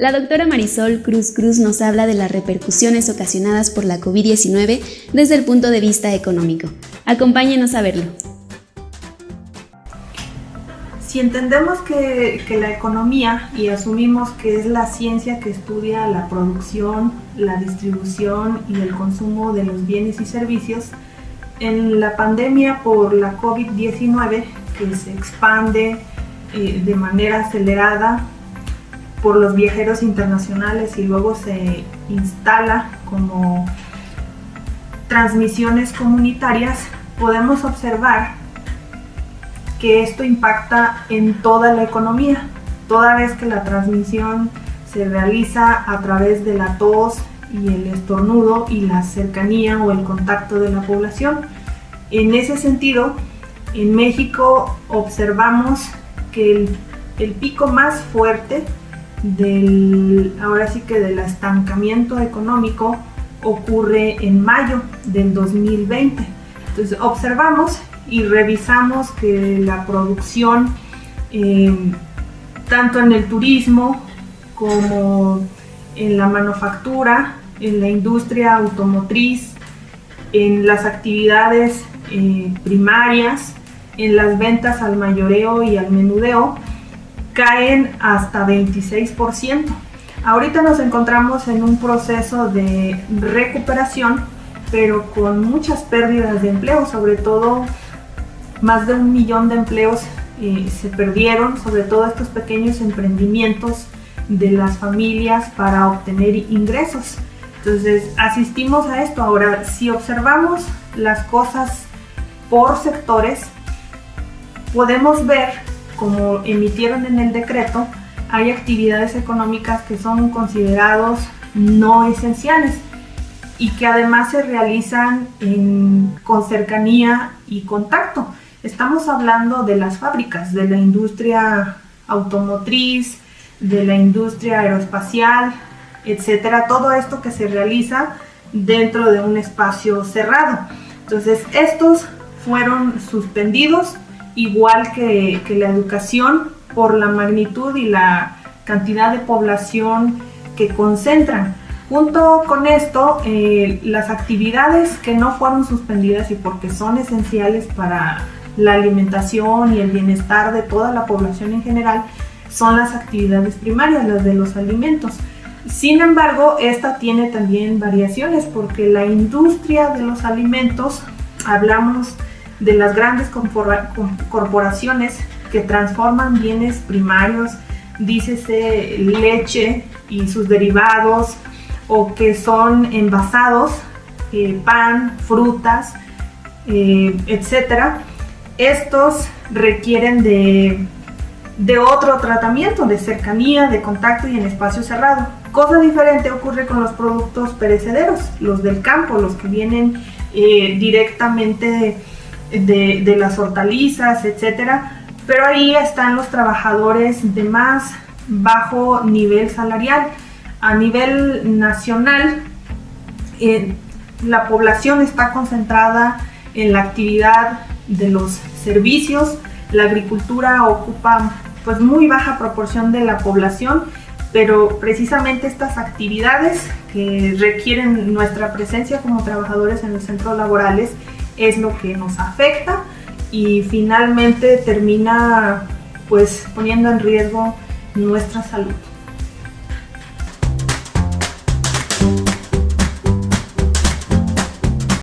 La doctora Marisol Cruz Cruz nos habla de las repercusiones ocasionadas por la COVID-19 desde el punto de vista económico. Acompáñenos a verlo. Si entendemos que, la economía y asumimos que es la ciencia que estudia la producción, la distribución y el consumo de los bienes y servicios, en la pandemia por la COVID-19 que se expande eh, de manera acelerada por los viajeros internacionales y luego se instala como transmisiones comunitarias, podemos observar que esto impacta en toda la economía, toda vez que la transmisión se realiza a través de la tos y el estornudo y la cercanía o el contacto de la población. En ese sentido, en México observamos que el, pico más fuerte del, ahora sí que del estancamiento económico ocurre en mayo del 2020. Entonces observamos y revisamos que la producción, em, tanto en el turismo como en la manufactura, en la industria automotriz, en las actividades eh, primarias, en las ventas al mayoreo y al menudeo, caen hasta 26%. Ahorita nos encontramos en un proceso de recuperación, pero con muchas pérdidas de empleo, sobre todo más de un millón de empleos eh, se perdieron, sobre todo estos pequeños emprendimientos de las familias para obtener ingresos. Entonces asistimos a esto. Ahora, si observamos las cosas por sectores, podemos ver como emitieron en el decreto, hay actividades económicas que son considerados no esenciales y que además se realizan con cercanía y contacto. Estamos hablando de las fábricas, de la industria automotriz, de la industria aeroespacial, etcétera, todo esto que se realiza dentro de un espacio cerrado. Entonces, estos fueron suspendidos igual que, la educación por la magnitud y la cantidad de población que concentran. Junto con esto, eh, las actividades que no fueron suspendidas y porque son esenciales para la alimentación y el bienestar de toda la población en general, son las actividades primarias, las de los alimentos. Sin embargo, esta tiene también variaciones porque la industria de los alimentos, hablamos de las grandes corporaciones que transforman bienes primarios, dícese leche y sus derivados, o que son envasados, eh, pan, frutas, eh, etc. Estos requieren de, de otro tratamiento, de cercanía, de contacto y en espacio cerrado. Cosa diferente ocurre con los productos perecederos, los del campo, los que vienen eh, directamente de, las hortalizas, etcétera, pero ahí están los trabajadores de más bajo nivel salarial. A nivel nacional, eh, la población está concentrada en la actividad de los servicios, la agricultura ocupa pues muy baja proporción de la población, pero precisamente estas actividades que requieren nuestra presencia como trabajadores en los centros laborales es lo que nos afecta y finalmente termina pues poniendo en riesgo nuestra salud.